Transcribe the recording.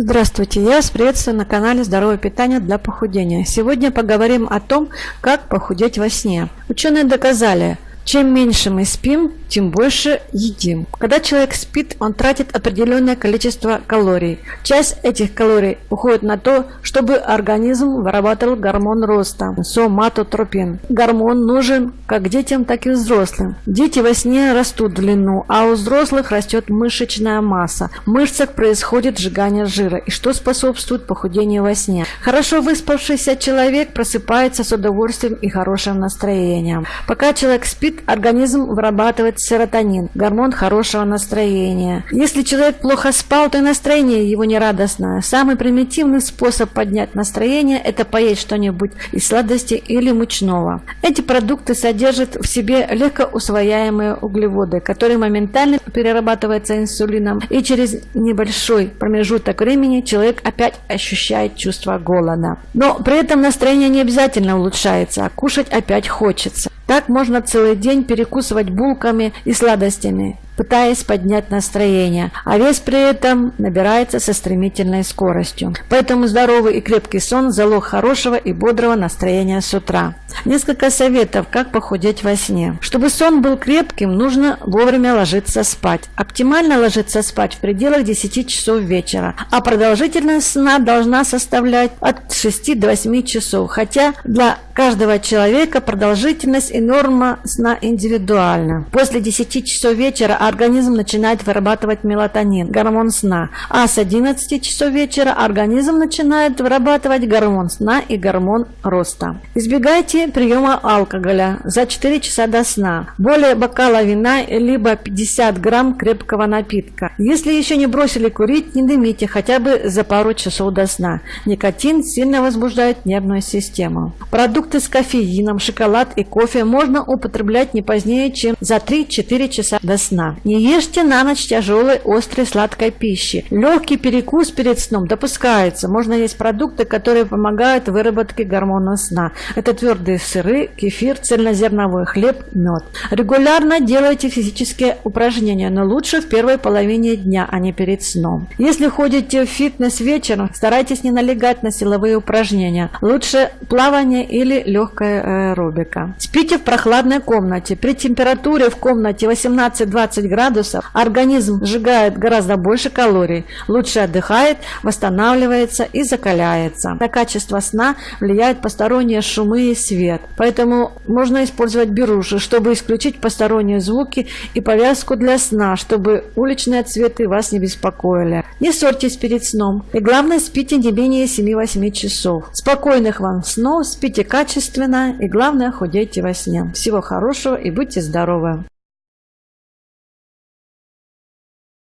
Здравствуйте, я вас приветствую на канале Здоровое питание для похудения. Сегодня поговорим о том, как похудеть во сне. Ученые доказали, чем меньше мы спим, тем больше едим. Когда человек спит, он тратит определенное количество калорий. Часть этих калорий уходит на то, чтобы организм вырабатывал гормон роста – соматотропин. Гормон нужен как детям, так и взрослым. Дети во сне растут в длину, а у взрослых растет мышечная масса. В мышцах происходит сжигание жира, и что способствует похудению во сне. Хорошо выспавшийся человек просыпается с удовольствием и хорошим настроением. Пока человек спит, организм вырабатывает серотонин, гормон хорошего настроения. Если человек плохо спал, то и настроение его нерадостное. Самый примитивный способ поднять настроение – это поесть что-нибудь из сладости или мучного. Эти продукты содержат в себе легко усвояемые углеводы, которые моментально перерабатываются инсулином, и через небольшой промежуток времени человек опять ощущает чувство голода. Но при этом настроение не обязательно улучшается, а кушать опять хочется. Так можно целый день перекусывать булками и сладостями пытаясь поднять настроение, а вес при этом набирается со стремительной скоростью. Поэтому здоровый и крепкий сон – залог хорошего и бодрого настроения с утра. Несколько советов, как похудеть во сне. Чтобы сон был крепким, нужно вовремя ложиться спать. Оптимально ложиться спать в пределах 10 часов вечера, а продолжительность сна должна составлять от 6 до 8 часов, хотя для каждого человека продолжительность и норма сна индивидуальна. После 10 часов вечера организм начинает вырабатывать мелатонин, гормон сна, а с 11 часов вечера организм начинает вырабатывать гормон сна и гормон роста. Избегайте приема алкоголя за 4 часа до сна, более бокала вина либо 50 грамм крепкого напитка. Если еще не бросили курить, не дымите хотя бы за пару часов до сна. Никотин сильно возбуждает нервную систему. Продукты с кофеином, шоколад и кофе можно употреблять не позднее, чем за 3-4 часа до сна. Не ешьте на ночь тяжелой, острой, сладкой пищи. Легкий перекус перед сном допускается. Можно есть продукты, которые помогают выработке гормона сна. Это твердые сыры, кефир, цельнозерновой хлеб, мед. Регулярно делайте физические упражнения, но лучше в первой половине дня, а не перед сном. Если ходите в фитнес вечером, старайтесь не налегать на силовые упражнения. Лучше плавание или легкая аэробика. Спите в прохладной комнате. При температуре в комнате 18-20 градусов организм сжигает гораздо больше калорий, лучше отдыхает, восстанавливается и закаляется. На качество сна влияют посторонние шумы и свет, поэтому можно использовать беруши, чтобы исключить посторонние звуки и повязку для сна, чтобы уличные цветы вас не беспокоили. Не ссорьтесь перед сном и главное спите не менее 7-8 часов. Спокойных вам снов, спите качественно и главное худейте во сне. Всего хорошего и будьте здоровы!